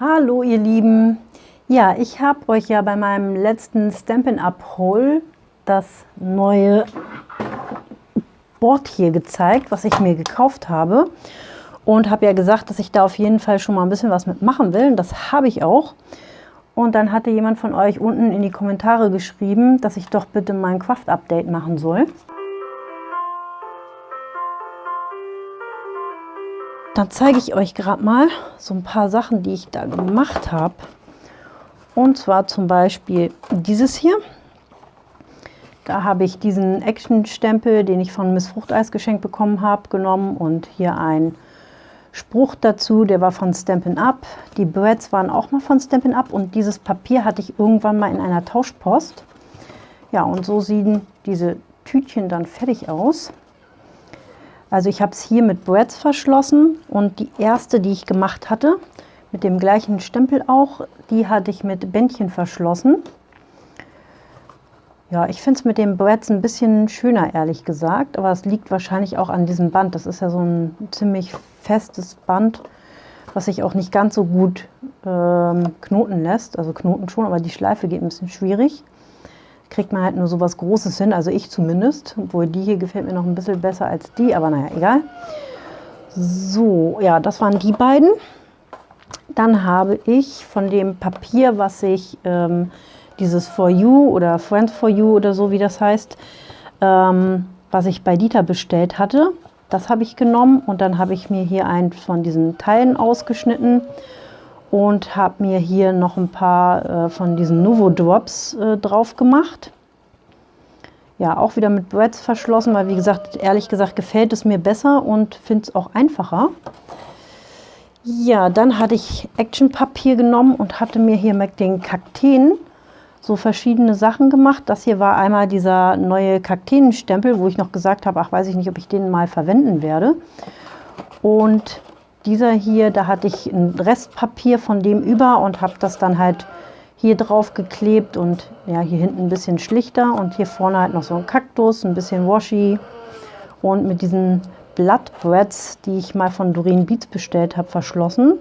Hallo ihr Lieben! Ja, ich habe euch ja bei meinem letzten Stampin' Up Haul das neue Board hier gezeigt, was ich mir gekauft habe. Und habe ja gesagt, dass ich da auf jeden Fall schon mal ein bisschen was mitmachen will. Und das habe ich auch. Und dann hatte jemand von euch unten in die Kommentare geschrieben, dass ich doch bitte mein Craft-Update machen soll. Dann zeige ich euch gerade mal so ein paar Sachen, die ich da gemacht habe. Und zwar zum Beispiel dieses hier. Da habe ich diesen Action-Stempel, den ich von Miss Fruchteis geschenkt bekommen habe, genommen und hier ein Spruch dazu, der war von Stampin' Up. Die Birds waren auch mal von Stampin' Up und dieses Papier hatte ich irgendwann mal in einer Tauschpost. Ja, und so sehen diese Tütchen dann fertig aus. Also ich habe es hier mit Breads verschlossen und die erste, die ich gemacht hatte, mit dem gleichen Stempel auch, die hatte ich mit Bändchen verschlossen. Ja, ich finde es mit dem Breads ein bisschen schöner, ehrlich gesagt, aber es liegt wahrscheinlich auch an diesem Band. Das ist ja so ein ziemlich festes Band, was sich auch nicht ganz so gut ähm, knoten lässt. Also knoten schon, aber die Schleife geht ein bisschen schwierig kriegt man halt nur so was Großes hin, also ich zumindest. Obwohl die hier gefällt mir noch ein bisschen besser als die, aber naja, egal. So, ja, das waren die beiden. Dann habe ich von dem Papier, was ich, ähm, dieses For You oder Friends For You oder so, wie das heißt, ähm, was ich bei Dieter bestellt hatte, das habe ich genommen und dann habe ich mir hier einen von diesen Teilen ausgeschnitten und habe mir hier noch ein paar äh, von diesen Novo Drops äh, drauf gemacht. Ja, auch wieder mit Breads verschlossen, weil wie gesagt, ehrlich gesagt gefällt es mir besser und finde es auch einfacher. Ja, dann hatte ich Actionpapier genommen und hatte mir hier mit den Kakteen so verschiedene Sachen gemacht. Das hier war einmal dieser neue Kakteenstempel, wo ich noch gesagt habe, ach weiß ich nicht, ob ich den mal verwenden werde. Und dieser hier, da hatte ich ein Restpapier von dem über und habe das dann halt hier drauf geklebt und ja, hier hinten ein bisschen schlichter und hier vorne halt noch so ein Kaktus, ein bisschen Washi und mit diesen Bloodbreads, die ich mal von Doreen Beats bestellt habe, verschlossen.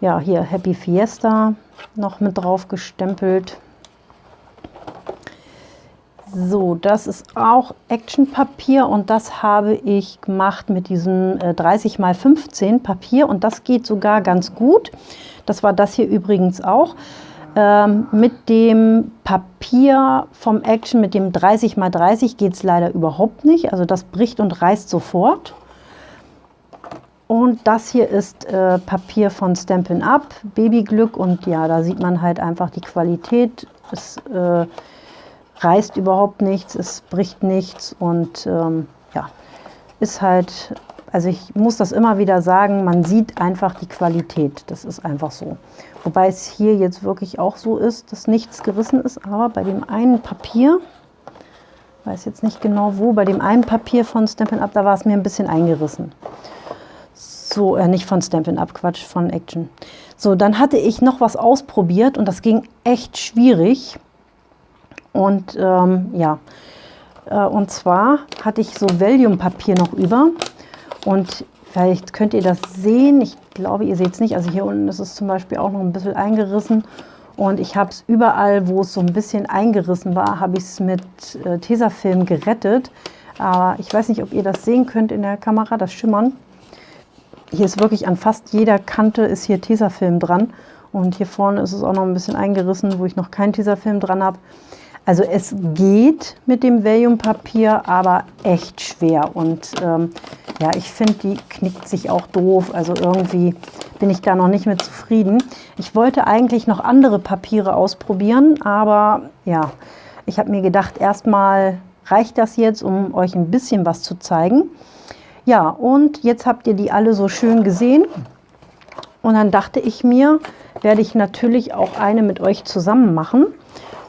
Ja, hier Happy Fiesta noch mit drauf gestempelt. So, das ist auch Actionpapier und das habe ich gemacht mit diesem 30 x 15 Papier und das geht sogar ganz gut. Das war das hier übrigens auch. Ähm, mit dem Papier vom Action, mit dem 30 x 30 geht es leider überhaupt nicht. Also das bricht und reißt sofort. Und das hier ist äh, Papier von Stampin' Up, Babyglück und ja, da sieht man halt einfach die Qualität. Es äh, reißt überhaupt nichts, es bricht nichts und ähm, ja, ist halt, also ich muss das immer wieder sagen, man sieht einfach die Qualität, das ist einfach so. Wobei es hier jetzt wirklich auch so ist, dass nichts gerissen ist, aber bei dem einen Papier, weiß jetzt nicht genau wo, bei dem einen Papier von Stampin' Up, da war es mir ein bisschen eingerissen. So, äh, nicht von Stampin' Up, Quatsch, von Action. So, dann hatte ich noch was ausprobiert und das ging echt schwierig. Und ähm, ja, äh, und zwar hatte ich so Valium-Papier noch über und vielleicht könnt ihr das sehen. Ich glaube, ihr seht es nicht. Also hier unten ist es zum Beispiel auch noch ein bisschen eingerissen. Und ich habe es überall, wo es so ein bisschen eingerissen war, habe ich es mit äh, Tesafilm gerettet. Aber ich weiß nicht, ob ihr das sehen könnt in der Kamera, das Schimmern. Hier ist wirklich an fast jeder Kante ist hier Tesafilm dran. Und hier vorne ist es auch noch ein bisschen eingerissen, wo ich noch keinen Tesafilm dran habe. Also es geht mit dem Valium-Papier, aber echt schwer. Und ähm, ja, ich finde, die knickt sich auch doof. Also irgendwie bin ich da noch nicht mit zufrieden. Ich wollte eigentlich noch andere Papiere ausprobieren, aber ja, ich habe mir gedacht, erstmal reicht das jetzt, um euch ein bisschen was zu zeigen. Ja, und jetzt habt ihr die alle so schön gesehen. Und dann dachte ich mir, werde ich natürlich auch eine mit euch zusammen machen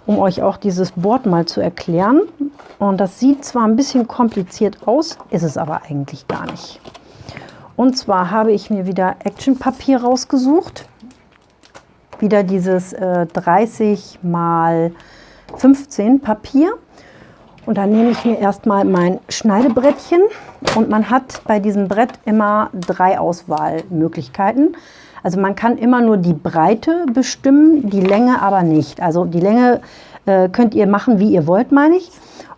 um euch auch dieses Board mal zu erklären. Und das sieht zwar ein bisschen kompliziert aus, ist es aber eigentlich gar nicht. Und zwar habe ich mir wieder Actionpapier rausgesucht. Wieder dieses äh, 30 mal 15 Papier. Und dann nehme ich mir erstmal mein Schneidebrettchen und man hat bei diesem Brett immer drei Auswahlmöglichkeiten. Also man kann immer nur die Breite bestimmen, die Länge aber nicht. Also die Länge äh, könnt ihr machen, wie ihr wollt, meine ich.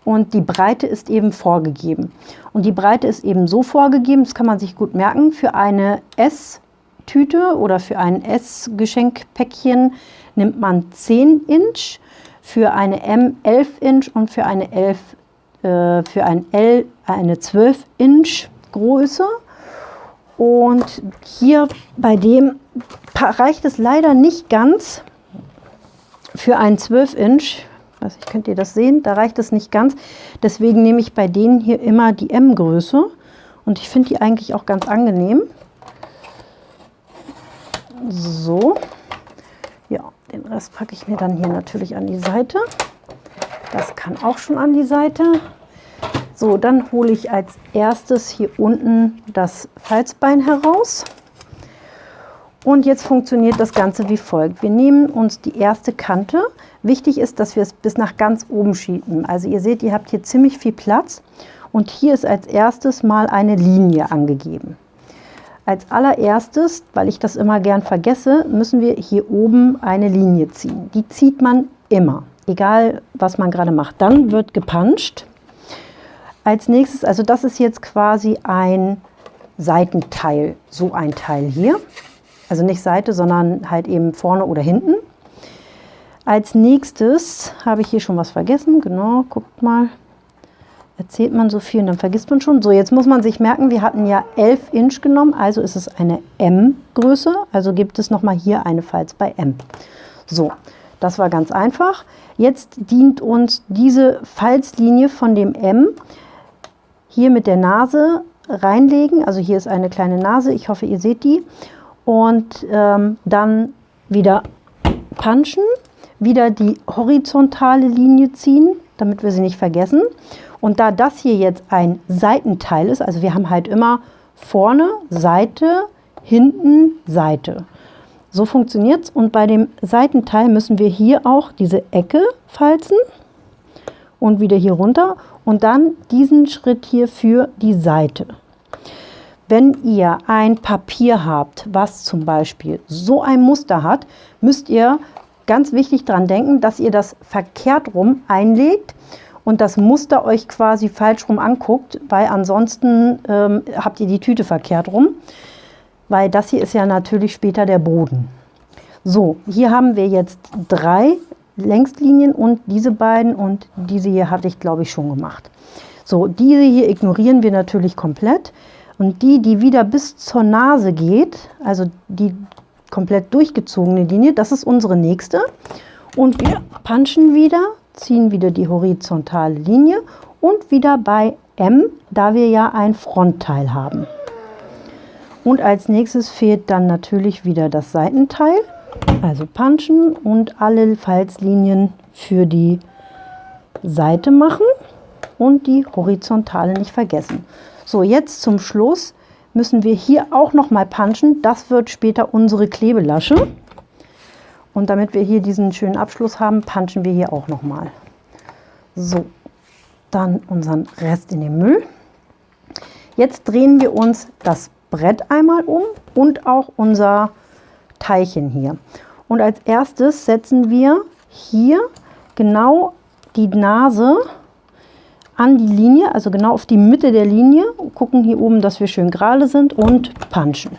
Und die Breite ist eben vorgegeben. Und die Breite ist eben so vorgegeben, das kann man sich gut merken, für eine S-Tüte oder für ein S-Geschenkpäckchen nimmt man 10 Inch, für eine M 11 Inch und für eine 11 äh, für ein L eine 12 Inch Größe. Und hier bei dem reicht es leider nicht ganz für ein 12 Inch. Also könnt ihr das sehen, da reicht es nicht ganz. Deswegen nehme ich bei denen hier immer die M-Größe. Und ich finde die eigentlich auch ganz angenehm. So. Ja, den Rest packe ich mir dann hier natürlich an die Seite. Das kann auch schon an die Seite. So, dann hole ich als erstes hier unten das Falzbein heraus. Und jetzt funktioniert das Ganze wie folgt. Wir nehmen uns die erste Kante. Wichtig ist, dass wir es bis nach ganz oben schieben. Also ihr seht, ihr habt hier ziemlich viel Platz. Und hier ist als erstes mal eine Linie angegeben. Als allererstes, weil ich das immer gern vergesse, müssen wir hier oben eine Linie ziehen. Die zieht man immer egal was man gerade macht. Dann wird gepanscht. Als nächstes, also das ist jetzt quasi ein Seitenteil, so ein Teil hier. Also nicht Seite, sondern halt eben vorne oder hinten. Als nächstes habe ich hier schon was vergessen. Genau, guckt mal. Erzählt man so viel und dann vergisst man schon. So, jetzt muss man sich merken, wir hatten ja 11 Inch genommen, also ist es eine M-Größe. Also gibt es nochmal hier eine Falz bei M. So, das war ganz einfach. Jetzt dient uns diese Falzlinie von dem M hier mit der Nase reinlegen. Also hier ist eine kleine Nase, ich hoffe, ihr seht die. Und ähm, dann wieder punchen, wieder die horizontale Linie ziehen, damit wir sie nicht vergessen. Und da das hier jetzt ein Seitenteil ist, also wir haben halt immer vorne Seite, hinten Seite. So funktioniert es und bei dem Seitenteil müssen wir hier auch diese Ecke falzen und wieder hier runter und dann diesen Schritt hier für die Seite. Wenn ihr ein Papier habt, was zum Beispiel so ein Muster hat, müsst ihr ganz wichtig daran denken, dass ihr das verkehrt rum einlegt und das Muster euch quasi falsch rum anguckt, weil ansonsten ähm, habt ihr die Tüte verkehrt rum weil das hier ist ja natürlich später der Boden. So, hier haben wir jetzt drei Längslinien und diese beiden und diese hier hatte ich glaube ich schon gemacht. So, diese hier ignorieren wir natürlich komplett und die, die wieder bis zur Nase geht, also die komplett durchgezogene Linie, das ist unsere nächste. Und wir punchen wieder, ziehen wieder die horizontale Linie und wieder bei M, da wir ja ein Frontteil haben. Und als nächstes fehlt dann natürlich wieder das Seitenteil, also punchen und alle Falzlinien für die Seite machen und die horizontale nicht vergessen. So, jetzt zum Schluss müssen wir hier auch noch mal punchen. Das wird später unsere Klebelasche. Und damit wir hier diesen schönen Abschluss haben, punchen wir hier auch noch mal. So, dann unseren Rest in den Müll. Jetzt drehen wir uns das Brett einmal um und auch unser Teilchen hier. Und als erstes setzen wir hier genau die Nase an die Linie, also genau auf die Mitte der Linie, gucken hier oben, dass wir schön gerade sind und punchen.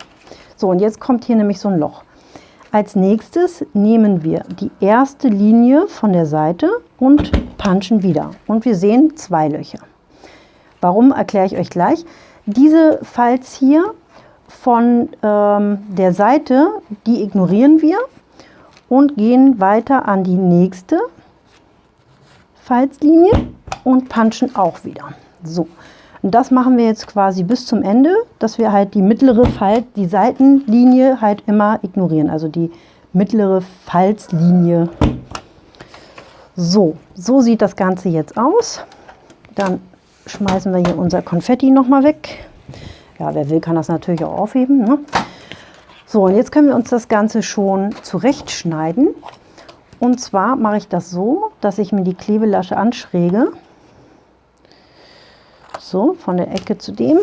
So, und jetzt kommt hier nämlich so ein Loch. Als nächstes nehmen wir die erste Linie von der Seite und punchen wieder. Und wir sehen zwei Löcher. Warum, erkläre ich euch gleich. Diese Falz hier von ähm, der Seite, die ignorieren wir und gehen weiter an die nächste Falzlinie und punchen auch wieder. So, und das machen wir jetzt quasi bis zum Ende, dass wir halt die mittlere Falt, die Seitenlinie halt immer ignorieren, also die mittlere Falzlinie. So, so sieht das Ganze jetzt aus. Dann schmeißen wir hier unser Konfetti nochmal weg. Ja, wer will, kann das natürlich auch aufheben. Ne? So, und jetzt können wir uns das Ganze schon zurechtschneiden. Und zwar mache ich das so, dass ich mir die Klebelasche anschräge. So, von der Ecke zu dem.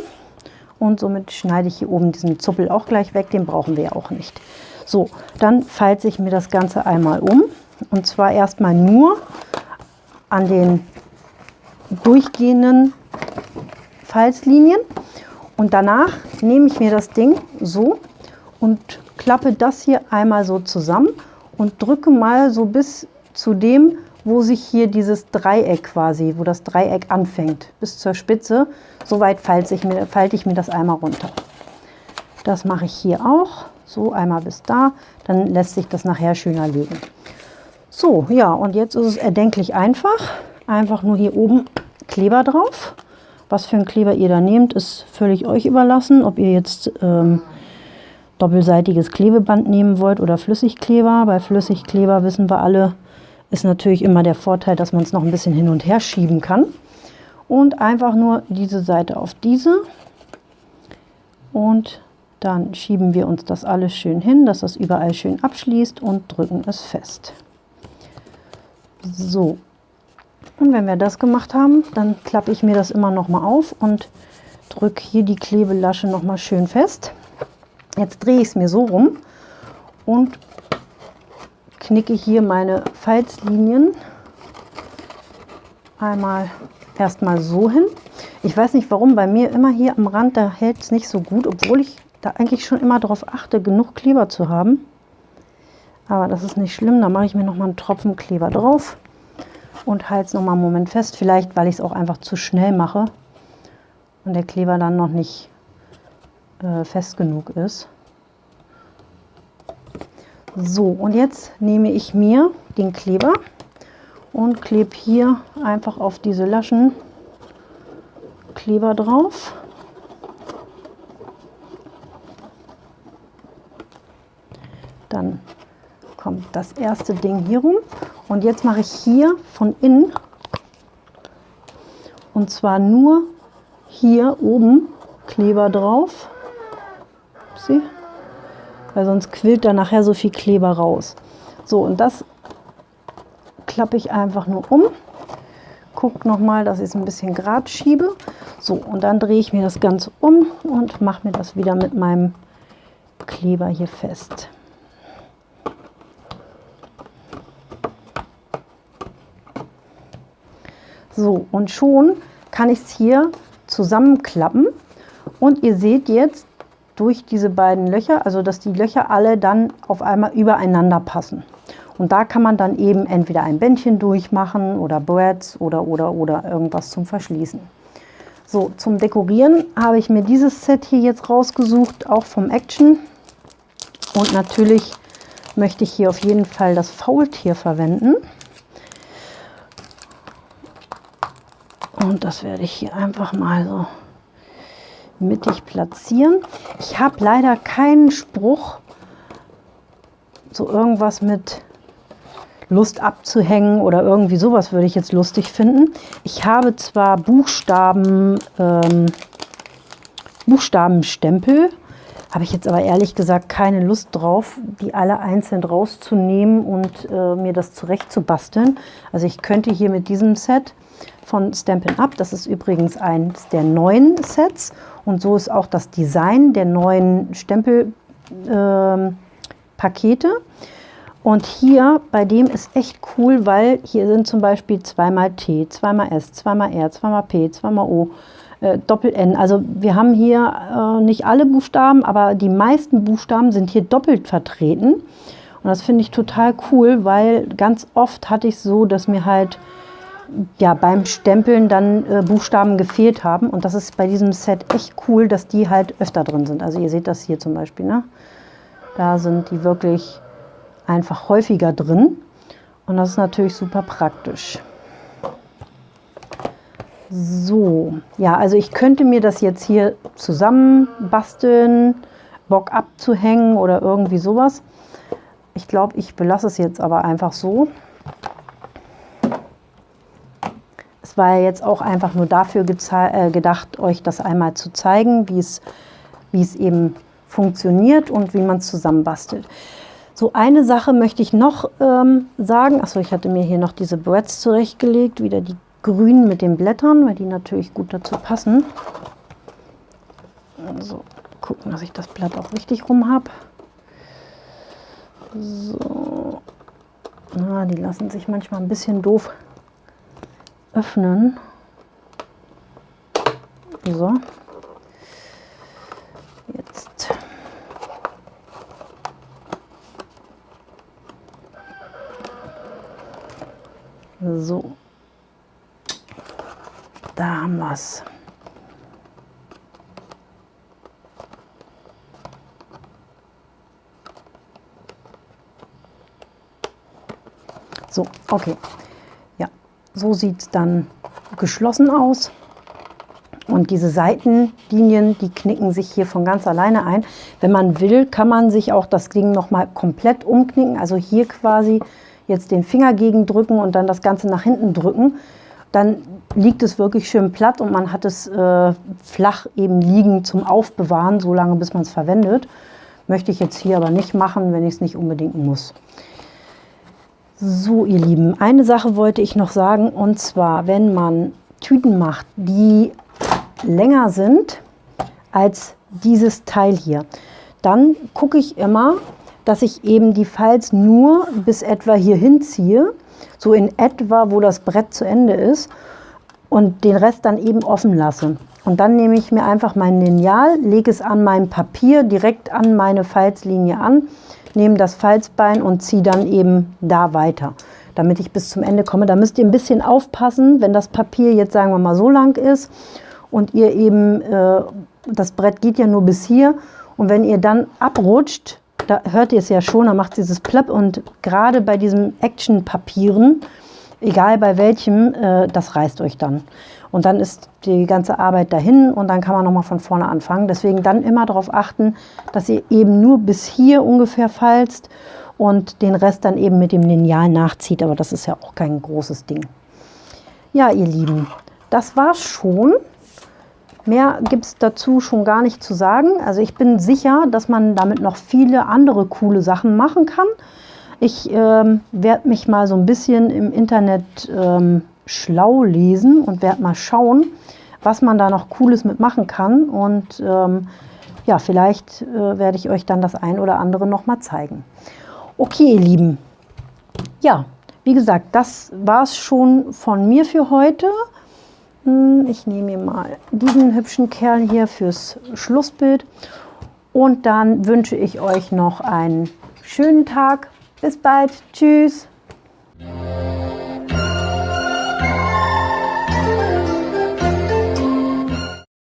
und somit schneide ich hier oben diesen Zuppel auch gleich weg, den brauchen wir ja auch nicht. So, dann falte ich mir das Ganze einmal um und zwar erstmal nur an den durchgehenden Falzlinien und danach nehme ich mir das Ding so und klappe das hier einmal so zusammen und drücke mal so bis zu dem, wo sich hier dieses Dreieck quasi, wo das Dreieck anfängt, bis zur Spitze. So weit falte ich, mir, falte ich mir das einmal runter. Das mache ich hier auch, so einmal bis da, dann lässt sich das nachher schöner legen. So, ja, und jetzt ist es erdenklich einfach. Einfach nur hier oben Kleber drauf. Was für einen Kleber ihr da nehmt, ist völlig euch überlassen. Ob ihr jetzt ähm, doppelseitiges Klebeband nehmen wollt oder Flüssigkleber. Bei Flüssigkleber wissen wir alle, ist natürlich immer der Vorteil, dass man es noch ein bisschen hin und her schieben kann. Und einfach nur diese Seite auf diese. Und dann schieben wir uns das alles schön hin, dass das überall schön abschließt und drücken es fest. So, und wenn wir das gemacht haben, dann klappe ich mir das immer noch mal auf und drücke hier die Klebelasche noch mal schön fest. Jetzt drehe ich es mir so rum und knicke hier meine Falzlinien einmal erstmal so hin. Ich weiß nicht warum, bei mir immer hier am Rand, da hält es nicht so gut, obwohl ich da eigentlich schon immer darauf achte, genug Kleber zu haben. Aber das ist nicht schlimm, da mache ich mir noch mal einen Tropfen Kleber drauf und halte es noch mal einen Moment fest. Vielleicht, weil ich es auch einfach zu schnell mache und der Kleber dann noch nicht äh, fest genug ist. So, und jetzt nehme ich mir den Kleber und klebe hier einfach auf diese Laschen Kleber drauf. Dann kommt das erste Ding hier rum und jetzt mache ich hier von innen und zwar nur hier oben Kleber drauf. Sie? weil sonst quillt da nachher so viel Kleber raus. So, und das klappe ich einfach nur um. Guckt nochmal, dass ich es ein bisschen gerade schiebe. So, und dann drehe ich mir das Ganze um und mache mir das wieder mit meinem Kleber hier fest. So, und schon kann ich es hier zusammenklappen. Und ihr seht jetzt, durch diese beiden Löcher, also dass die Löcher alle dann auf einmal übereinander passen. Und da kann man dann eben entweder ein Bändchen durchmachen oder Breads oder, oder, oder irgendwas zum Verschließen. So, zum Dekorieren habe ich mir dieses Set hier jetzt rausgesucht, auch vom Action. Und natürlich möchte ich hier auf jeden Fall das Faultier verwenden. Und das werde ich hier einfach mal so mittig platzieren. Ich habe leider keinen Spruch, so irgendwas mit Lust abzuhängen oder irgendwie sowas würde ich jetzt lustig finden. Ich habe zwar Buchstaben, ähm, Buchstabenstempel, habe ich jetzt aber ehrlich gesagt keine Lust drauf, die alle einzeln rauszunehmen und äh, mir das zurecht zu basteln. Also ich könnte hier mit diesem Set von Stampin' Up, das ist übrigens eins der neuen Sets und so ist auch das Design der neuen Stempelpakete. Ähm, und hier bei dem ist echt cool, weil hier sind zum Beispiel zweimal T, zweimal S, zweimal R, zweimal P, zweimal O, äh, Doppel-N. Also wir haben hier äh, nicht alle Buchstaben, aber die meisten Buchstaben sind hier doppelt vertreten. Und das finde ich total cool, weil ganz oft hatte ich so, dass mir halt ja, beim Stempeln dann äh, Buchstaben gefehlt haben. Und das ist bei diesem Set echt cool, dass die halt öfter drin sind. Also ihr seht das hier zum Beispiel. Ne? Da sind die wirklich einfach häufiger drin. Und das ist natürlich super praktisch. So, ja, also ich könnte mir das jetzt hier zusammen basteln, Bock abzuhängen oder irgendwie sowas. Ich glaube, ich belasse es jetzt aber einfach so. Es war ja jetzt auch einfach nur dafür äh, gedacht, euch das einmal zu zeigen, wie es, eben funktioniert und wie man es zusammenbastelt. So eine Sache möchte ich noch ähm, sagen. Achso, ich hatte mir hier noch diese Breads zurechtgelegt, wieder die grünen mit den Blättern, weil die natürlich gut dazu passen. So, gucken, dass ich das Blatt auch richtig rum habe. So. Na, die lassen sich manchmal ein bisschen doof öffnen. So. Jetzt. So. Da haben wir es. So, okay. So sieht es dann geschlossen aus. Und diese Seitenlinien, die knicken sich hier von ganz alleine ein. Wenn man will, kann man sich auch das Ding nochmal komplett umknicken. Also hier quasi jetzt den Finger gegen drücken und dann das Ganze nach hinten drücken. Dann liegt es wirklich schön platt und man hat es äh, flach eben liegen zum Aufbewahren, so lange bis man es verwendet. Möchte ich jetzt hier aber nicht machen, wenn ich es nicht unbedingt muss. So, ihr Lieben, eine Sache wollte ich noch sagen, und zwar, wenn man Tüten macht, die länger sind als dieses Teil hier, dann gucke ich immer, dass ich eben die Falz nur bis etwa hier hinziehe, so in etwa, wo das Brett zu Ende ist und den Rest dann eben offen lasse. Und dann nehme ich mir einfach mein Lineal, lege es an mein Papier direkt an meine Falzlinie an nehme das Falzbein und ziehe dann eben da weiter, damit ich bis zum Ende komme. Da müsst ihr ein bisschen aufpassen, wenn das Papier jetzt sagen wir mal so lang ist und ihr eben, äh, das Brett geht ja nur bis hier und wenn ihr dann abrutscht, da hört ihr es ja schon, da macht dieses Plöpp und gerade bei diesen Action-Papieren, egal bei welchem, äh, das reißt euch dann. Und dann ist die ganze Arbeit dahin und dann kann man nochmal von vorne anfangen. Deswegen dann immer darauf achten, dass ihr eben nur bis hier ungefähr falzt und den Rest dann eben mit dem Lineal nachzieht. Aber das ist ja auch kein großes Ding. Ja, ihr Lieben, das war's schon. Mehr gibt es dazu schon gar nicht zu sagen. Also ich bin sicher, dass man damit noch viele andere coole Sachen machen kann. Ich ähm, werde mich mal so ein bisschen im Internet ähm, schlau lesen und werde mal schauen, was man da noch Cooles mitmachen kann. Und ähm, ja, vielleicht äh, werde ich euch dann das ein oder andere noch mal zeigen. Okay, ihr Lieben. Ja, wie gesagt, das war es schon von mir für heute. Hm, ich nehme mir mal diesen hübschen Kerl hier fürs Schlussbild. Und dann wünsche ich euch noch einen schönen Tag. Bis bald. Tschüss.